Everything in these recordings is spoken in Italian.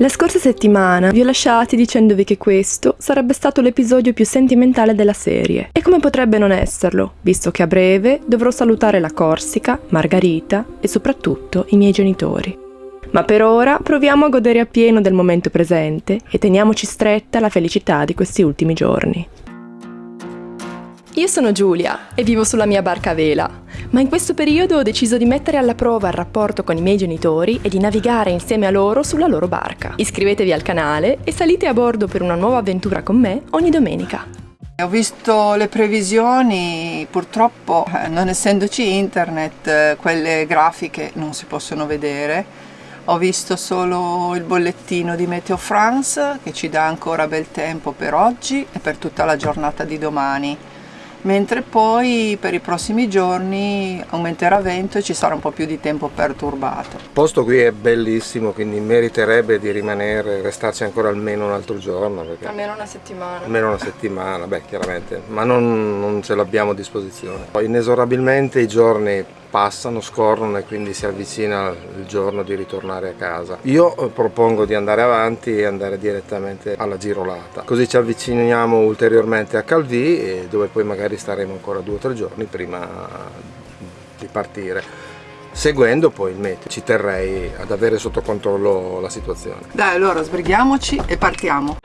La scorsa settimana vi ho lasciati dicendovi che questo sarebbe stato l'episodio più sentimentale della serie. E come potrebbe non esserlo, visto che a breve dovrò salutare la Corsica, Margarita e soprattutto i miei genitori. Ma per ora proviamo a godere appieno del momento presente e teniamoci stretta la felicità di questi ultimi giorni. Io sono Giulia e vivo sulla mia barca a vela, ma in questo periodo ho deciso di mettere alla prova il rapporto con i miei genitori e di navigare insieme a loro sulla loro barca. Iscrivetevi al canale e salite a bordo per una nuova avventura con me ogni domenica. Ho visto le previsioni, purtroppo eh, non essendoci internet eh, quelle grafiche non si possono vedere. Ho visto solo il bollettino di Meteo France che ci dà ancora bel tempo per oggi e per tutta la giornata di domani mentre poi per i prossimi giorni aumenterà vento e ci sarà un po' più di tempo perturbato. Il posto qui è bellissimo, quindi meriterebbe di rimanere, restarci ancora almeno un altro giorno. Almeno una settimana. Almeno una settimana, beh chiaramente, ma non, non ce l'abbiamo a disposizione. Poi inesorabilmente i giorni passano, scorrono e quindi si avvicina il giorno di ritornare a casa. Io eh, propongo di andare avanti e andare direttamente alla girolata, così ci avviciniamo ulteriormente a Calvi dove poi magari staremo ancora due o tre giorni prima di partire seguendo poi il meteo. Ci terrei ad avere sotto controllo la situazione. Dai allora sbrighiamoci e partiamo.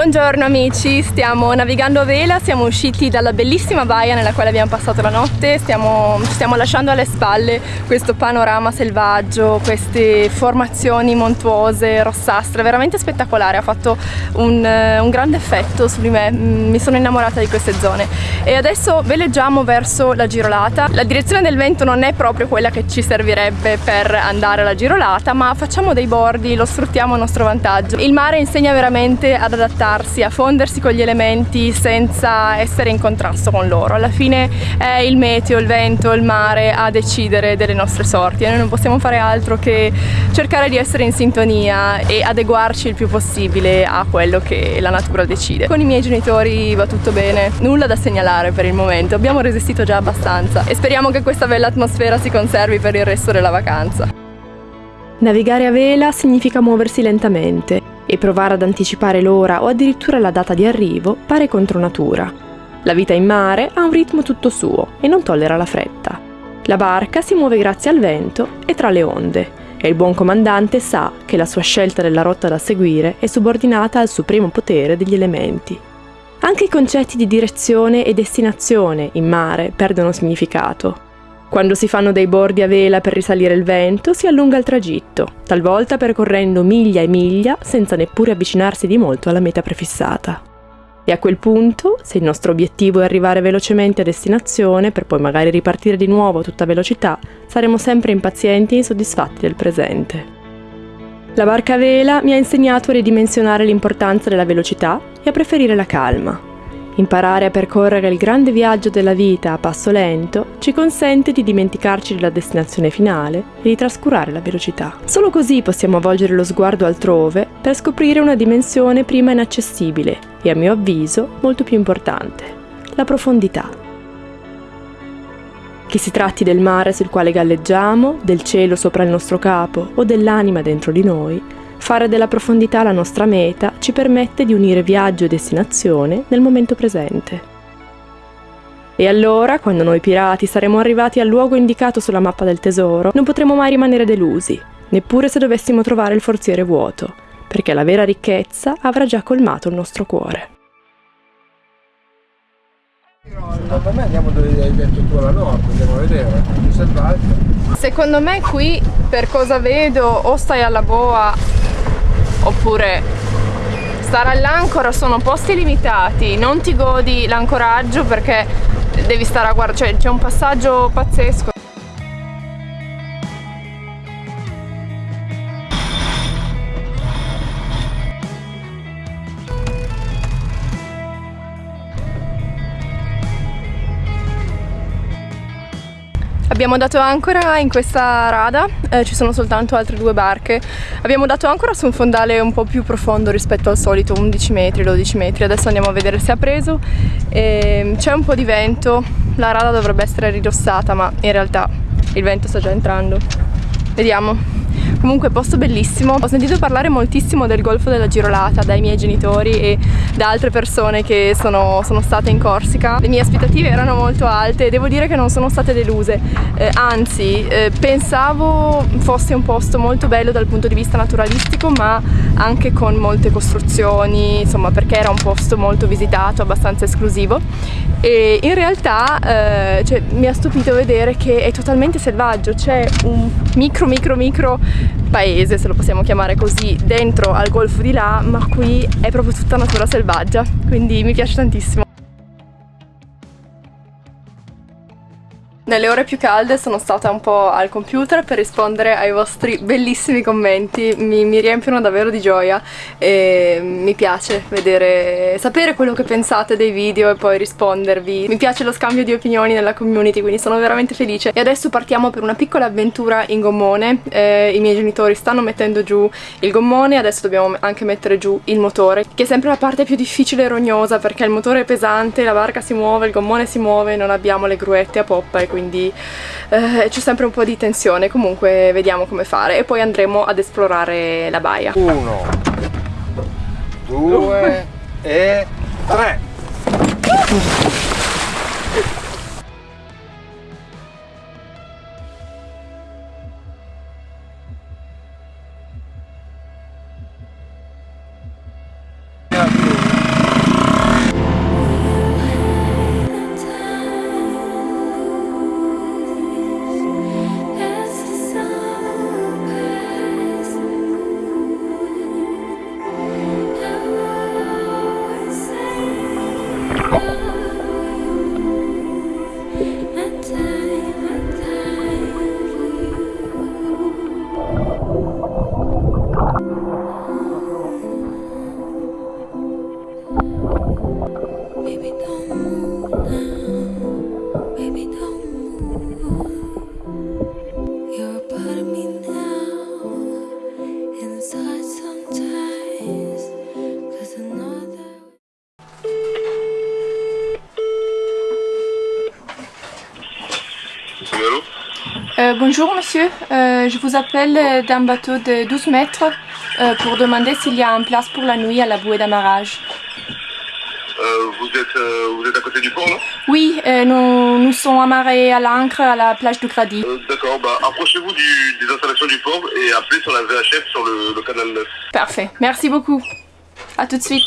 Buongiorno amici, stiamo navigando a vela, siamo usciti dalla bellissima baia nella quale abbiamo passato la notte, stiamo, stiamo lasciando alle spalle questo panorama selvaggio, queste formazioni montuose, rossastre, veramente spettacolare, ha fatto un, un grande effetto su di me, mi sono innamorata di queste zone. E adesso veleggiamo verso la girolata, la direzione del vento non è proprio quella che ci servirebbe per andare alla girolata ma facciamo dei bordi, lo sfruttiamo a nostro vantaggio, il mare insegna veramente ad adattare adattarsi, a fondersi con gli elementi senza essere in contrasto con loro. Alla fine è il meteo, il vento, il mare a decidere delle nostre sorti e noi non possiamo fare altro che cercare di essere in sintonia e adeguarci il più possibile a quello che la natura decide. Con i miei genitori va tutto bene, nulla da segnalare per il momento, abbiamo resistito già abbastanza e speriamo che questa bella atmosfera si conservi per il resto della vacanza. Navigare a vela significa muoversi lentamente e provare ad anticipare l'ora o addirittura la data di arrivo pare contro natura. La vita in mare ha un ritmo tutto suo e non tollera la fretta. La barca si muove grazie al vento e tra le onde e il buon comandante sa che la sua scelta della rotta da seguire è subordinata al supremo potere degli elementi. Anche i concetti di direzione e destinazione in mare perdono significato quando si fanno dei bordi a vela per risalire il vento, si allunga il tragitto, talvolta percorrendo miglia e miglia senza neppure avvicinarsi di molto alla meta prefissata. E a quel punto, se il nostro obiettivo è arrivare velocemente a destinazione per poi magari ripartire di nuovo a tutta velocità, saremo sempre impazienti e insoddisfatti del presente. La barca a vela mi ha insegnato a ridimensionare l'importanza della velocità e a preferire la calma, Imparare a percorrere il grande viaggio della vita a passo lento ci consente di dimenticarci della destinazione finale e di trascurare la velocità. Solo così possiamo volgere lo sguardo altrove per scoprire una dimensione prima inaccessibile e a mio avviso molto più importante, la profondità. Che si tratti del mare sul quale galleggiamo, del cielo sopra il nostro capo o dell'anima dentro di noi, Fare della profondità la nostra meta ci permette di unire viaggio e destinazione nel momento presente. E allora, quando noi pirati saremo arrivati al luogo indicato sulla mappa del tesoro, non potremo mai rimanere delusi, neppure se dovessimo trovare il forziere vuoto, perché la vera ricchezza avrà già colmato il nostro cuore. Secondo me andiamo dove hai detto tu alla nord, andiamo a vedere, più selvaggio. Secondo me qui, per cosa vedo, o stai alla boa oppure stare all'ancora sono posti limitati, non ti godi l'ancoraggio perché devi stare a guardare, cioè c'è un passaggio pazzesco. Abbiamo dato ancora in questa rada, eh, ci sono soltanto altre due barche. Abbiamo dato ancora su un fondale un po' più profondo rispetto al solito, 11 metri, 12 metri. Adesso andiamo a vedere se ha preso. Ehm, c'è un po' di vento, la rada dovrebbe essere ridossata ma in realtà il vento sta già entrando. Vediamo. Comunque posto bellissimo, ho sentito parlare moltissimo del golfo della Girolata dai miei genitori e da altre persone che sono, sono state in Corsica. Le mie aspettative erano molto alte e devo dire che non sono state deluse, eh, anzi eh, pensavo fosse un posto molto bello dal punto di vista naturalistico ma anche con molte costruzioni, insomma perché era un posto molto visitato, abbastanza esclusivo. E in realtà eh, cioè, mi ha stupito vedere che è totalmente selvaggio, c'è un micro micro micro paese, se lo possiamo chiamare così, dentro al golfo di là, ma qui è proprio tutta natura selvaggia, quindi mi piace tantissimo. Nelle ore più calde sono stata un po' al computer per rispondere ai vostri bellissimi commenti, mi, mi riempiono davvero di gioia e mi piace vedere, sapere quello che pensate dei video e poi rispondervi. Mi piace lo scambio di opinioni nella community, quindi sono veramente felice. E adesso partiamo per una piccola avventura in gommone, eh, i miei genitori stanno mettendo giù il gommone, adesso dobbiamo anche mettere giù il motore, che è sempre la parte più difficile e rognosa perché il motore è pesante, la barca si muove, il gommone si muove, non abbiamo le gruette a poppa e quindi quindi eh, c'è sempre un po' di tensione, comunque vediamo come fare e poi andremo ad esplorare la baia. Uno, due e tre. Euh, bonjour monsieur, euh, je vous appelle d'un bateau de 12 mètres euh, pour demander s'il y a une place pour la nuit à la bouée d'amarrage. Euh, vous, êtes, vous êtes à côté du port, non? Oui, euh, nous, nous sommes amarrés à l'ancre à la plage du Grady. Euh, D'accord, bah approchez-vous des installations du port et appelez sur la VHF sur le, le canal 9. Parfait, merci beaucoup. A tout de suite.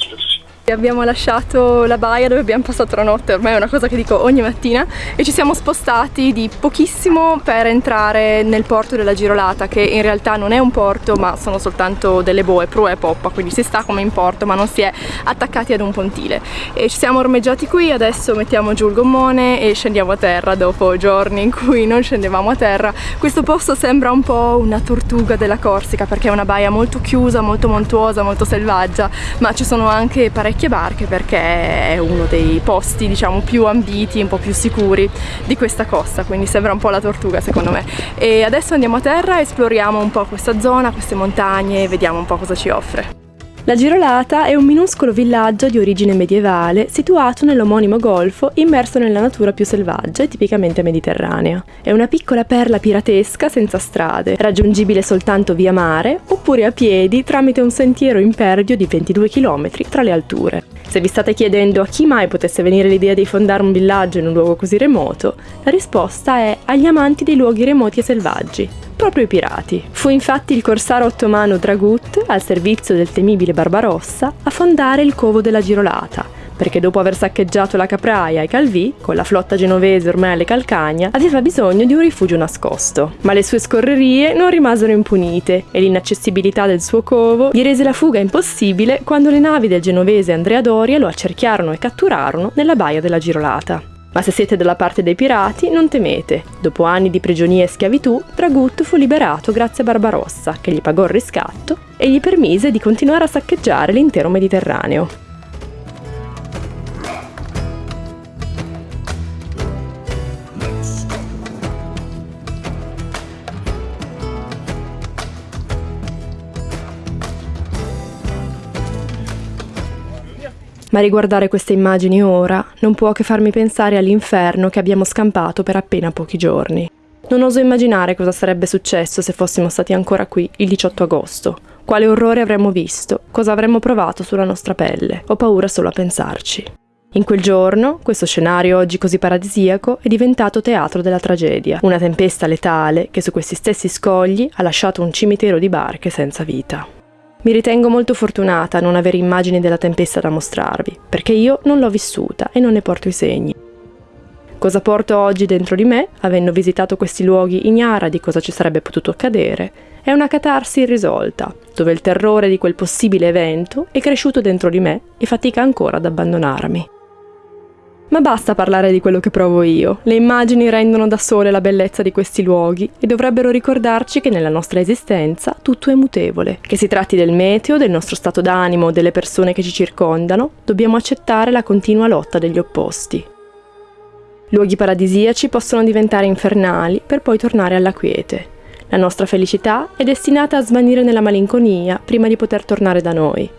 Abbiamo lasciato la baia dove abbiamo passato la notte, ormai è una cosa che dico ogni mattina e ci siamo spostati di pochissimo per entrare nel porto della Girolata che in realtà non è un porto ma sono soltanto delle boe, prua e poppa, quindi si sta come in porto ma non si è attaccati ad un pontile e ci siamo ormeggiati qui, adesso mettiamo giù il gommone e scendiamo a terra dopo giorni in cui non scendevamo a terra. Questo posto sembra un po' una tortuga della Corsica perché è una baia molto chiusa, molto montuosa, molto selvaggia ma ci sono anche parecchie barche perché è uno dei posti diciamo più ambiti, un po' più sicuri di questa costa, quindi sembra un po' la tortuga secondo me. E adesso andiamo a terra, esploriamo un po' questa zona, queste montagne, vediamo un po' cosa ci offre. La Girolata è un minuscolo villaggio di origine medievale situato nell'omonimo golfo immerso nella natura più selvaggia e tipicamente mediterranea. È una piccola perla piratesca senza strade, raggiungibile soltanto via mare oppure a piedi tramite un sentiero impervio di 22 km tra le alture. Se vi state chiedendo a chi mai potesse venire l'idea di fondare un villaggio in un luogo così remoto, la risposta è agli amanti dei luoghi remoti e selvaggi, proprio i pirati. Fu infatti il corsaro ottomano Dragut, al servizio del temibile Barbarossa, a fondare il covo della Girolata, perché dopo aver saccheggiato la Capraia e Calvi, con la flotta genovese ormai alle calcagna, aveva bisogno di un rifugio nascosto. Ma le sue scorrerie non rimasero impunite e l'inaccessibilità del suo covo gli rese la fuga impossibile quando le navi del genovese Andrea Doria lo accerchiarono e catturarono nella baia della Girolata. Ma se siete dalla parte dei pirati, non temete. Dopo anni di prigionia e schiavitù, Dragut fu liberato grazie a Barbarossa, che gli pagò il riscatto e gli permise di continuare a saccheggiare l'intero Mediterraneo. Ma riguardare queste immagini ora non può che farmi pensare all'inferno che abbiamo scampato per appena pochi giorni. Non oso immaginare cosa sarebbe successo se fossimo stati ancora qui il 18 agosto. Quale orrore avremmo visto, cosa avremmo provato sulla nostra pelle. Ho paura solo a pensarci. In quel giorno, questo scenario oggi così paradisiaco è diventato teatro della tragedia, una tempesta letale che su questi stessi scogli ha lasciato un cimitero di barche senza vita. Mi ritengo molto fortunata a non avere immagini della tempesta da mostrarvi, perché io non l'ho vissuta e non ne porto i segni. Cosa porto oggi dentro di me, avendo visitato questi luoghi ignara di cosa ci sarebbe potuto accadere, è una catarsi irrisolta, dove il terrore di quel possibile evento è cresciuto dentro di me e fatica ancora ad abbandonarmi. Ma basta parlare di quello che provo io, le immagini rendono da sole la bellezza di questi luoghi e dovrebbero ricordarci che nella nostra esistenza tutto è mutevole, che si tratti del meteo, del nostro stato d'animo o delle persone che ci circondano, dobbiamo accettare la continua lotta degli opposti. Luoghi paradisiaci possono diventare infernali per poi tornare alla quiete. La nostra felicità è destinata a svanire nella malinconia prima di poter tornare da noi.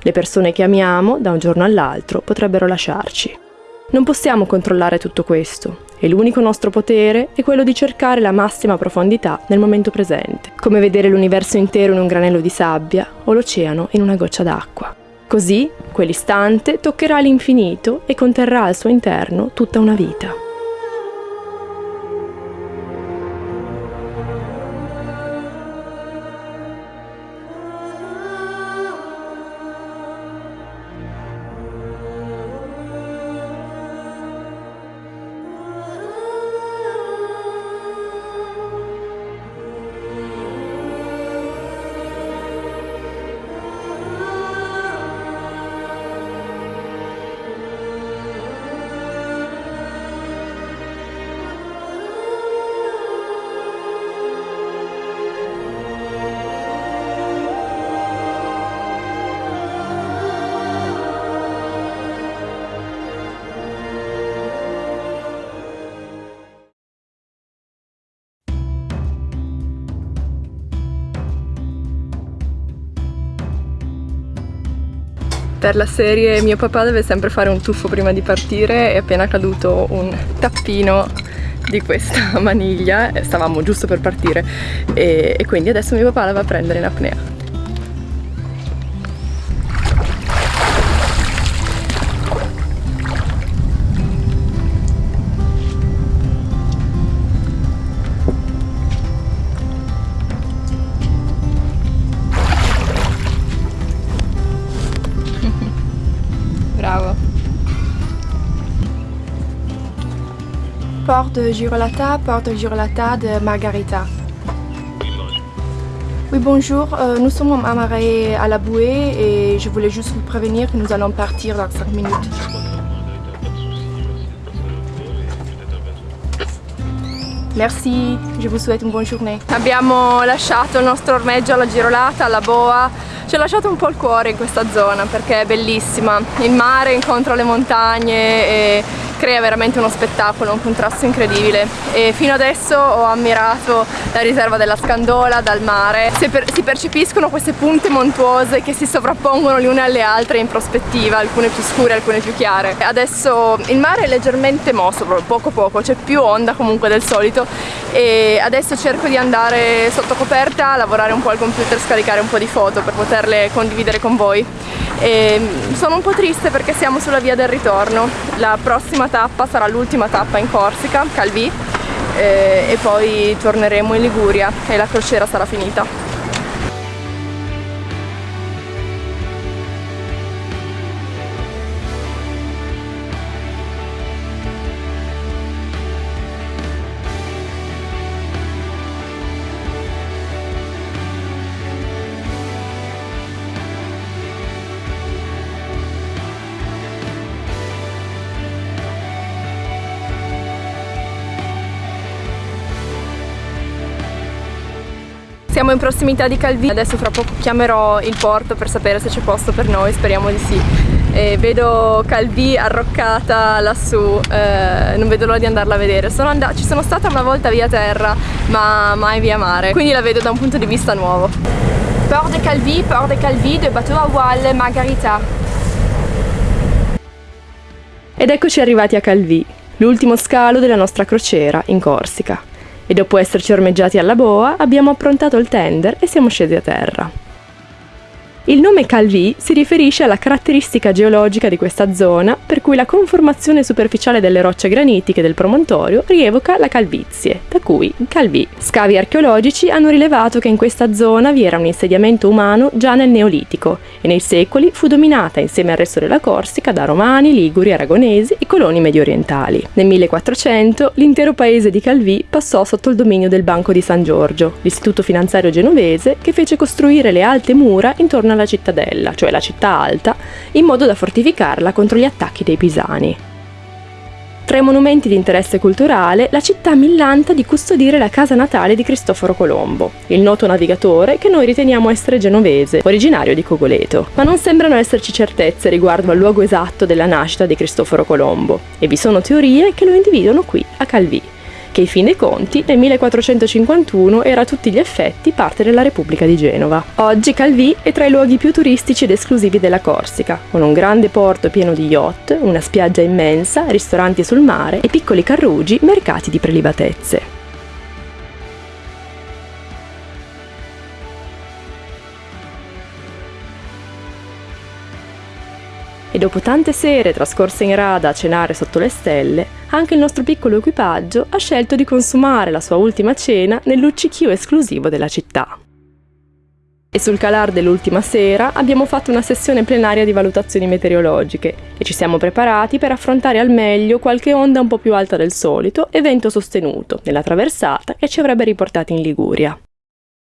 Le persone che amiamo, da un giorno all'altro, potrebbero lasciarci. Non possiamo controllare tutto questo e l'unico nostro potere è quello di cercare la massima profondità nel momento presente, come vedere l'universo intero in un granello di sabbia o l'oceano in una goccia d'acqua. Così, quell'istante toccherà l'infinito e conterrà al suo interno tutta una vita. Per la serie mio papà deve sempre fare un tuffo prima di partire è appena caduto un tappino di questa maniglia stavamo giusto per partire e, e quindi adesso mio papà la va a prendere in apnea de Girolata, Porte Girolata de Margarita. Oui, bonjour. Euh, nous sommes amarrés à la bouée et je voulais juste vous prévenir que nous allons partir dans 5 minutes. Merci, je vous souhaite une bonne journée. Abbiamo lasciato il nostro ormeggio alla Girolata, alla boa. Ci ha lasciato un po' il cuore in questa zona perché è bellissima. Il mare incontra le montagne e crea veramente uno spettacolo, un contrasto incredibile. E fino adesso ho ammirato la riserva della Scandola dal mare. Si, per si percepiscono queste punte montuose che si sovrappongono le une alle altre in prospettiva alcune più scure, alcune più chiare. Adesso il mare è leggermente mosso poco poco, c'è più onda comunque del solito. E adesso cerco di andare sotto coperta, lavorare un po' al computer, scaricare un po' di foto per poterle condividere con voi e sono un po' triste perché siamo sulla via del ritorno. La prossima tappa sarà l'ultima tappa in Corsica, Calvi eh, e poi torneremo in Liguria e la crociera sarà finita Siamo in prossimità di Calvi, adesso fra poco chiamerò il porto per sapere se c'è posto per noi, speriamo di sì. E vedo Calvi arroccata lassù, eh, non vedo l'ora di andarla a vedere. Sono ci sono stata una volta via terra, ma mai via mare, quindi la vedo da un punto di vista nuovo. Port de Calvi, Port de Calvi, de bateau à voile Margarita. Ed eccoci arrivati a Calvi, l'ultimo scalo della nostra crociera in Corsica. E dopo esserci ormeggiati alla boa, abbiamo approntato il tender e siamo scesi a terra. Il nome Calvi si riferisce alla caratteristica geologica di questa zona, per cui la conformazione superficiale delle rocce granitiche del promontorio rievoca la calvizie, da cui Calvi. Scavi archeologici hanno rilevato che in questa zona vi era un insediamento umano già nel Neolitico e nei secoli fu dominata insieme al resto della Corsica da romani, liguri, aragonesi e coloni mediorientali. Nel 1400 l'intero paese di Calvi passò sotto il dominio del Banco di San Giorgio, l'istituto finanziario genovese che fece costruire le alte mura intorno alla cittadella, cioè la città alta, in modo da fortificarla contro gli attacchi dei pisani. Tra i monumenti di interesse culturale, la città millanta di custodire la casa natale di Cristoforo Colombo, il noto navigatore che noi riteniamo essere genovese, originario di Cogoleto. Ma non sembrano esserci certezze riguardo al luogo esatto della nascita di Cristoforo Colombo, e vi sono teorie che lo individuano qui, a Calvi che in fin dei conti nel 1451 era a tutti gli effetti parte della Repubblica di Genova. Oggi Calvi è tra i luoghi più turistici ed esclusivi della Corsica, con un grande porto pieno di yacht, una spiaggia immensa, ristoranti sul mare e piccoli carrugi mercati di prelibatezze. E dopo tante sere trascorse in rada a cenare sotto le stelle, anche il nostro piccolo equipaggio ha scelto di consumare la sua ultima cena nel luccichio esclusivo della città. E sul calar dell'ultima sera abbiamo fatto una sessione plenaria di valutazioni meteorologiche e ci siamo preparati per affrontare al meglio qualche onda un po' più alta del solito e vento sostenuto nella traversata che ci avrebbe riportati in Liguria.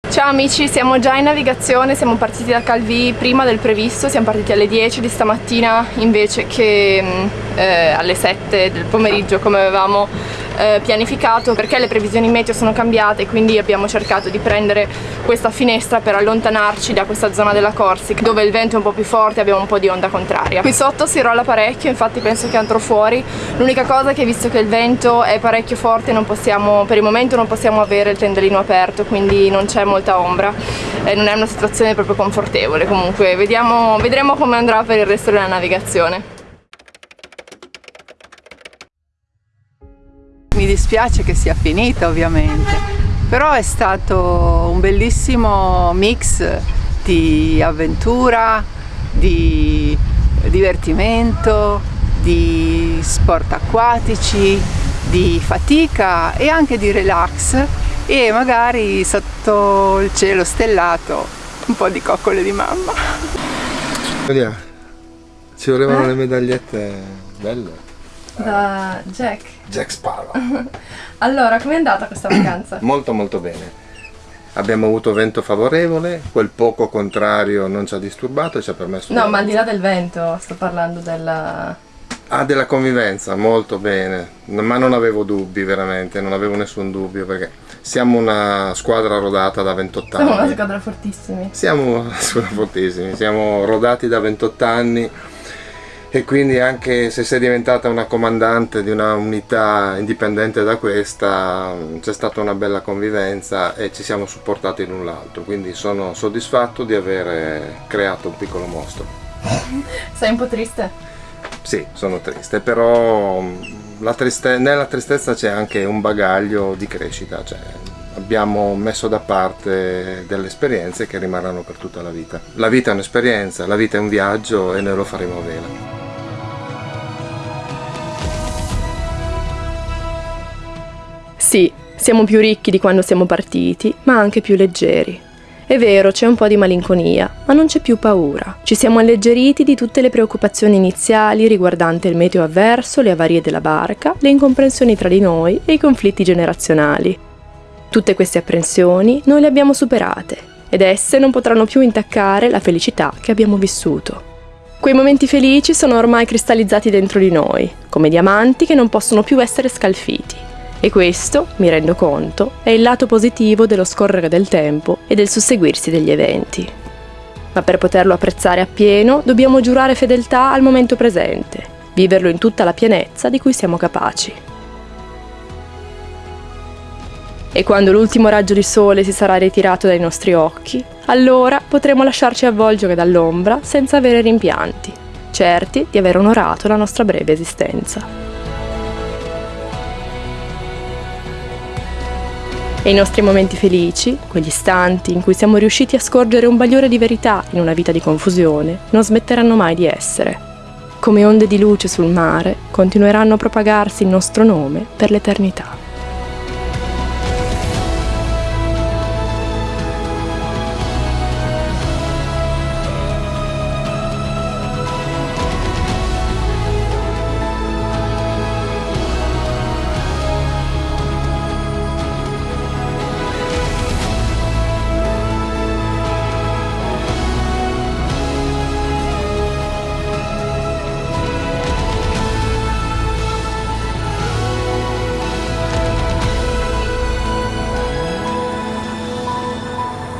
Ciao amici, siamo già in navigazione, siamo partiti da Calvi prima del previsto, siamo partiti alle 10 di stamattina invece che mm, eh, alle 7 del pomeriggio come avevamo eh, pianificato perché le previsioni meteo sono cambiate quindi abbiamo cercato di prendere questa finestra per allontanarci da questa zona della Corsica dove il vento è un po' più forte e abbiamo un po' di onda contraria. Qui sotto si rolla parecchio, infatti penso che andrò fuori. L'unica cosa è che visto che il vento è parecchio forte possiamo, per il momento non possiamo avere il tendolino aperto quindi non c'è molta ombra e non è una situazione proprio confortevole comunque vediamo, vedremo come andrà per il resto della navigazione. Mi dispiace che sia finita ovviamente, però è stato un bellissimo mix di avventura, di divertimento, di sport acquatici, di fatica e anche di relax e magari sotto il cielo stellato un po' di coccole di mamma. Vediamo, ci volevano eh? le medagliette belle da Jack. Jack Sparrow. allora, com'è andata questa vacanza? molto molto bene. Abbiamo avuto vento favorevole, quel poco contrario non ci ha disturbato e ci ha permesso... No, ma al di là del vento, sto parlando della... Ah, della convivenza, molto bene, ma non avevo dubbi veramente, non avevo nessun dubbio perché siamo una squadra rodata da 28 anni. Siamo una squadra fortissimi. Siamo una squadra fortissimi, siamo rodati da 28 anni e quindi anche se sei diventata una comandante di una unità indipendente da questa c'è stata una bella convivenza e ci siamo supportati l'un l'altro quindi sono soddisfatto di aver creato un piccolo mostro sei un po' triste? sì sono triste però la triste nella tristezza c'è anche un bagaglio di crescita cioè abbiamo messo da parte delle esperienze che rimarranno per tutta la vita. La vita è un'esperienza, la vita è un viaggio e noi lo faremo a vela. Sì, siamo più ricchi di quando siamo partiti, ma anche più leggeri. È vero, c'è un po' di malinconia, ma non c'è più paura. Ci siamo alleggeriti di tutte le preoccupazioni iniziali riguardanti il meteo avverso, le avarie della barca, le incomprensioni tra di noi e i conflitti generazionali. Tutte queste apprensioni noi le abbiamo superate ed esse non potranno più intaccare la felicità che abbiamo vissuto. Quei momenti felici sono ormai cristallizzati dentro di noi, come diamanti che non possono più essere scalfiti. E questo, mi rendo conto, è il lato positivo dello scorrere del tempo e del susseguirsi degli eventi. Ma per poterlo apprezzare appieno dobbiamo giurare fedeltà al momento presente, viverlo in tutta la pienezza di cui siamo capaci. E quando l'ultimo raggio di sole si sarà ritirato dai nostri occhi, allora potremo lasciarci avvolgere dall'ombra senza avere rimpianti certi di aver onorato la nostra breve esistenza. E i nostri momenti felici, quegli istanti in cui siamo riusciti a scorgere un bagliore di verità in una vita di confusione, non smetteranno mai di essere. Come onde di luce sul mare, continueranno a propagarsi il nostro nome per l'eternità.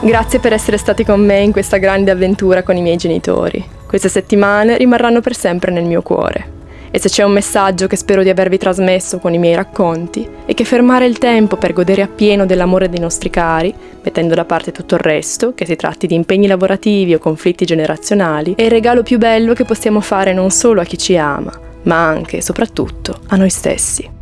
Grazie per essere stati con me in questa grande avventura con i miei genitori. Queste settimane rimarranno per sempre nel mio cuore. E se c'è un messaggio che spero di avervi trasmesso con i miei racconti, è che fermare il tempo per godere appieno dell'amore dei nostri cari, mettendo da parte tutto il resto, che si tratti di impegni lavorativi o conflitti generazionali, è il regalo più bello che possiamo fare non solo a chi ci ama, ma anche e soprattutto a noi stessi.